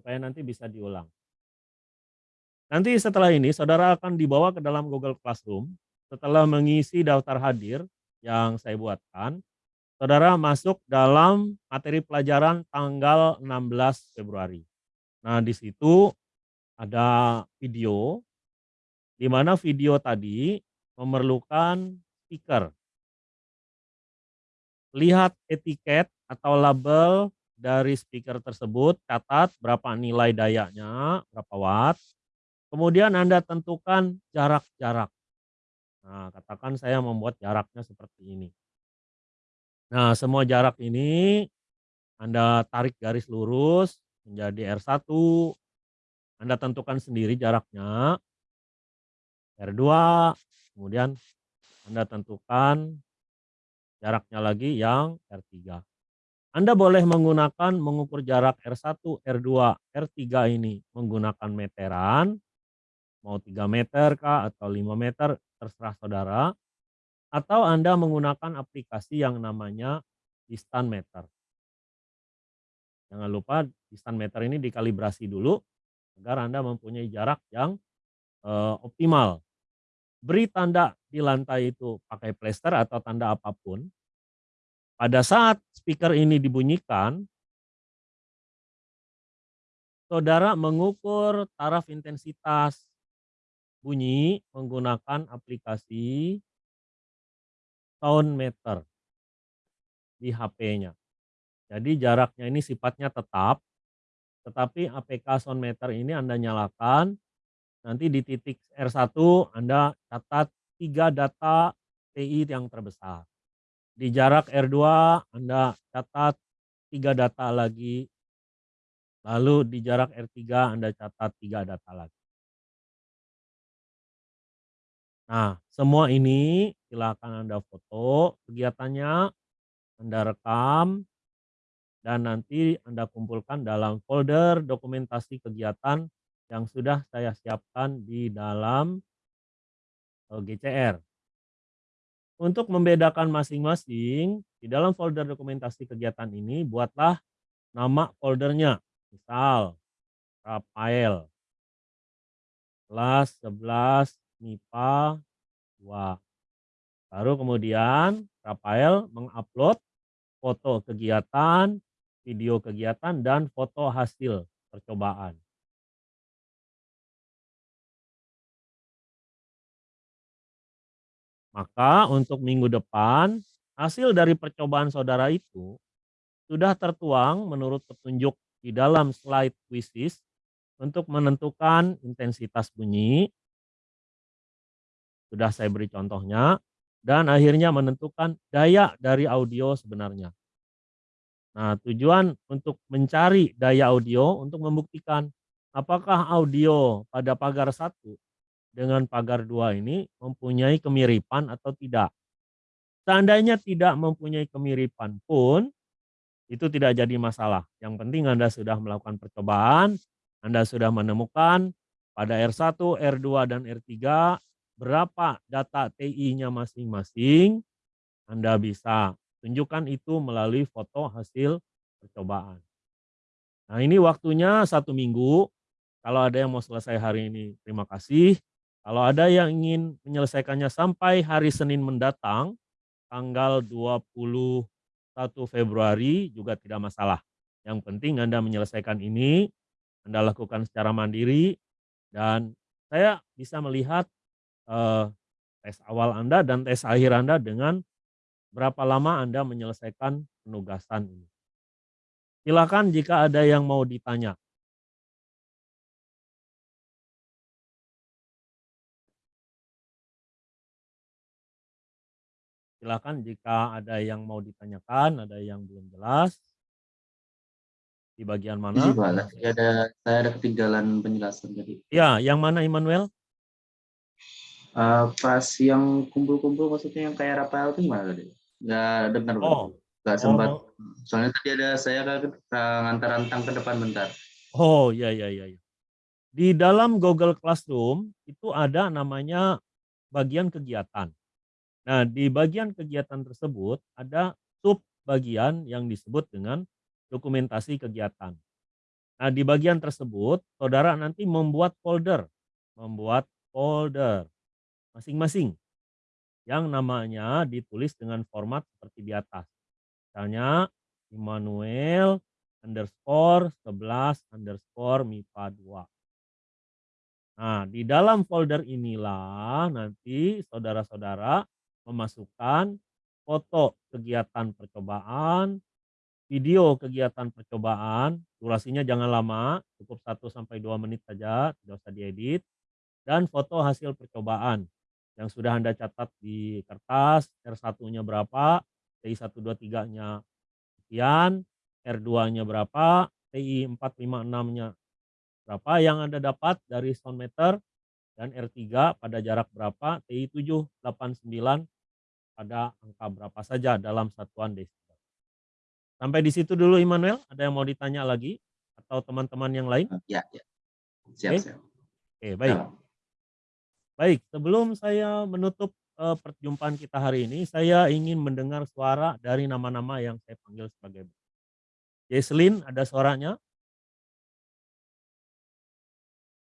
supaya nanti bisa diulang. Nanti setelah ini saudara akan dibawa ke dalam Google Classroom, setelah mengisi daftar hadir yang saya buatkan, saudara masuk dalam materi pelajaran tanggal 16 Februari. Nah, di situ ada video, di mana video tadi memerlukan speaker. Lihat etiket atau label dari speaker tersebut, catat berapa nilai dayanya, berapa watt, Kemudian Anda tentukan jarak-jarak. Nah, katakan saya membuat jaraknya seperti ini. Nah, semua jarak ini Anda tarik garis lurus menjadi R1. Anda tentukan sendiri jaraknya. R2, kemudian Anda tentukan jaraknya lagi yang R3. Anda boleh menggunakan mengukur jarak R1, R2, R3 ini menggunakan meteran mau 3 meter kah atau 5 meter terserah saudara atau Anda menggunakan aplikasi yang namanya distant meter. Jangan lupa distant meter ini dikalibrasi dulu agar Anda mempunyai jarak yang uh, optimal. Beri tanda di lantai itu pakai plester atau tanda apa pun. Pada saat speaker ini dibunyikan, saudara mengukur taraf intensitas bunyi menggunakan aplikasi sound meter di HP-nya. Jadi jaraknya ini sifatnya tetap, tetapi APK sound meter ini Anda nyalakan, nanti di titik R1 Anda catat tiga data TI yang terbesar. Di jarak R2 Anda catat tiga data lagi, lalu di jarak R3 Anda catat tiga data lagi. Nah, semua ini silakan Anda foto kegiatannya, Anda rekam, dan nanti Anda kumpulkan dalam folder dokumentasi kegiatan yang sudah saya siapkan di dalam eh, GCR. Untuk membedakan masing-masing, di dalam folder dokumentasi kegiatan ini buatlah nama foldernya. Misal, Rafael, kelas 11 MIPA 2. Baru kemudian Rafael mengupload foto kegiatan, video kegiatan, dan foto hasil percobaan. Maka untuk minggu depan, hasil dari percobaan saudara itu sudah tertuang menurut petunjuk di dalam slide quizzes untuk menentukan intensitas bunyi, sudah saya beri contohnya, dan akhirnya menentukan daya dari audio sebenarnya. Nah, tujuan untuk mencari daya audio untuk membuktikan apakah audio pada pagar satu dengan pagar dua ini mempunyai kemiripan atau tidak. Seandainya tidak mempunyai kemiripan pun, itu tidak jadi masalah. Yang penting Anda sudah melakukan percobaan, Anda sudah menemukan pada R1, R2, dan R3 berapa data TI-nya masing-masing, Anda bisa tunjukkan itu melalui foto hasil percobaan. Nah ini waktunya satu minggu, kalau ada yang mau selesai hari ini terima kasih. Kalau ada yang ingin menyelesaikannya sampai hari Senin mendatang, tanggal 21 Februari juga tidak masalah. Yang penting Anda menyelesaikan ini, Anda lakukan secara mandiri, dan saya bisa melihat uh, tes awal Anda dan tes akhir Anda dengan berapa lama Anda menyelesaikan penugasan ini. Silakan jika ada yang mau ditanya. Silakan jika ada yang mau ditanyakan, ada yang belum jelas. Di bagian mana? Iya, Pak. Ada saya ada ketinggalan penjelasan tadi. Ya, yang mana Immanuel? Uh, pas yang kumpul-kumpul maksudnya yang kayak Rafael itu gimana tadi? Nggak dengar, oh. nggak sempat. Oh. Soalnya tadi ada saya ke ngantar rantang ke depan bentar. Oh ya ya ya. Di dalam Google Classroom itu ada namanya bagian kegiatan. Nah di bagian kegiatan tersebut ada sub bagian yang disebut dengan dokumentasi kegiatan. Nah, di bagian tersebut saudara nanti membuat folder, membuat folder masing-masing yang namanya ditulis dengan format seperti di atas. Misalnya Immanuel underscore 11 underscore MIPA 2. Nah, di dalam folder inilah nanti saudara-saudara memasukkan foto kegiatan percobaan, video kegiatan percobaan, durasinya jangan lama, cukup 1 sampai 2 menit saja, tidak usah diedit, dan foto hasil percobaan yang sudah Anda catat di kertas, R1-nya berapa, TI 123-nya sekian, R2-nya berapa, TI 456-nya berapa yang Anda dapat dari sound meter dan R3 pada jarak berapa, TI 789 pada angka berapa saja dalam satuan desibel. Sampai di situ dulu Immanuel, ada yang mau ditanya lagi atau teman-teman yang lain? Ya, ya. Siap, Oke. siap. Oke, baik. Ya. Baik, sebelum saya menutup eh, perjumpaan kita hari ini, saya ingin mendengar suara dari nama-nama yang saya panggil sebagai Jesslyn, ada suaranya?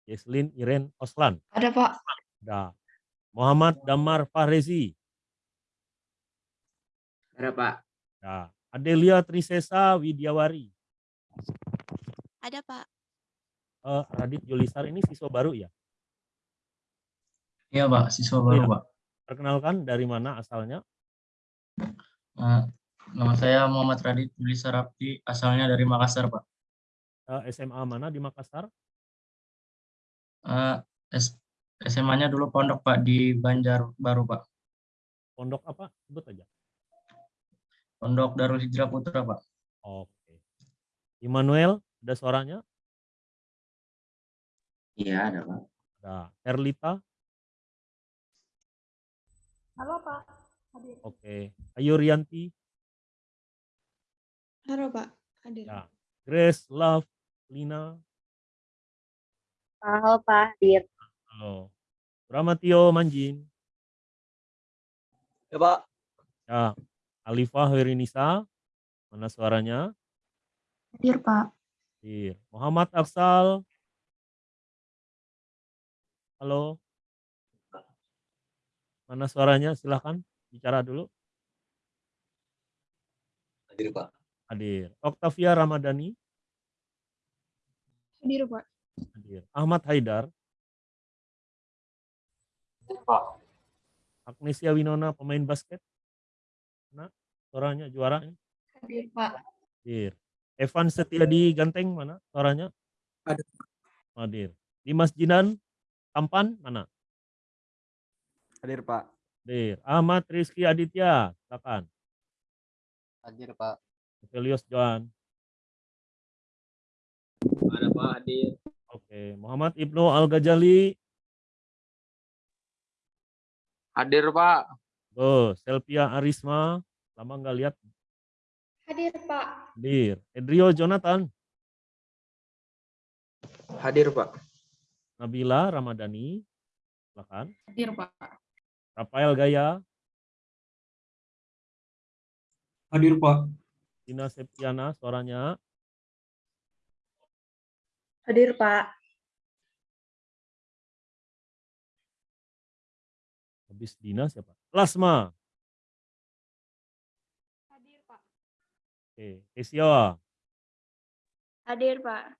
Jesslyn Iren Oslan. Ada Pak. Ada. Muhammad Damar Fahrezi. Ada Pak. Ada. Adelia Trisesa Widiawari. Ada Pak. Eh, Radit Julisar ini siswa baru ya? Iya Pak, siswa Oh, baru iya. Pak. Perkenalkan dari mana asalnya? Eh, nama saya Muhammad Radit Julisa Rapti, asalnya dari Makassar Pak. Eh, SMA mana di Makassar? Eh, S- SMA-nya dulu pondok Pak di Banjarbaru Pak. Pondok apa? Sebut aja. Pondok Darul Hijrah Putra Pak. Oke. Immanuel, ada suaranya? Iya, ada Pak. Ada. Erlita? Halo Pak. Hadir. Oke. Ayu Rianti? Halo Pak. Hadir. Ya. Grace Love Lina? Halo Pak, hadir. Halo. Ramatio Manjin? Ya Pak, Ya. Alifah Hoirinisa? Mana suaranya? Hadir Pak. Hadir. Muhammad Afsal? Halo. Mana suaranya? Silahkan bicara dulu. hadir Pak. Hadir. Octavia Ramadhani? Hadir Pak. Hadir. Ahmad Haidar? Pak. Agnesia Winona pemain basket? Suaranya juara ini? Hadir Pak. Hadir. Evan Setiadi Ganteng mana suaranya? Ada. Hadir. Dimas Jinan Tampan mana? Hadir Pak. Hadir. Ahmad Rizky Aditya, silakan. Hadir Pak. Evelios Joan. Ada Pak hadir. Oke, Muhammad Ibnu Al Ghazali. Hadir Pak. Tuh, Selvia Arisma. Lama nggak lihat. Hadir Pak. Hadir. Edrio Jonathan. Hadir Pak. Nabila Ramadhani. Silakan. Hadir Pak. Rafael Gaya. Hadir Pak. Tina Septiana suaranya. Hadir Pak. Habis Dina siapa? Lasma. Hadir Pak. Oke, Kesia. Hadir Pak.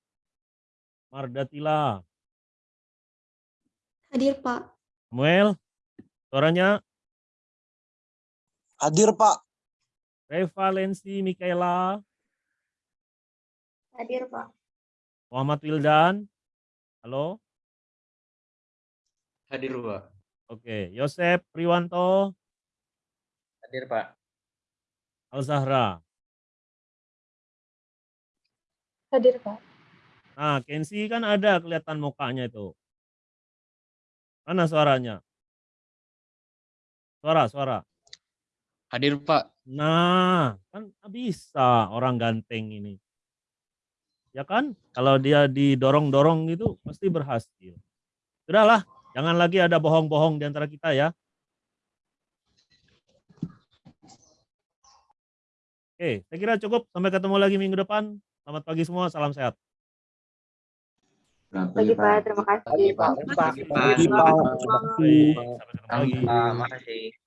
Mardatila. Hadir Pak. Samuel. Suaranya. Hadir Pak. Revalensi Mikaela. Hadir Pak. Muhammad Wildan. Halo. Hadir Pak. Oke, Yosep Priwanto. Hadir Pak. Al Zahra. Hadir Pak. Nah, Kensi kan ada kelihatan mukanya itu. Mana suaranya? Suara, suara. Hadir Pak. Nah, kan bisa orang ganteng ini. Ya kan? Kalau dia didorong-dorong gitu pasti berhasil. Sudahlah, jangan lagi ada bohong-bohong di antara kita ya. Oke, saya kira cukup. Sampai ketemu lagi minggu depan. Selamat pagi semua, salam sehat. Selamat pagi, Pak. Terima kasih. Selamat Pagi, Pak. Terima kasih, Pak. Selamat pagi. Terima kasih.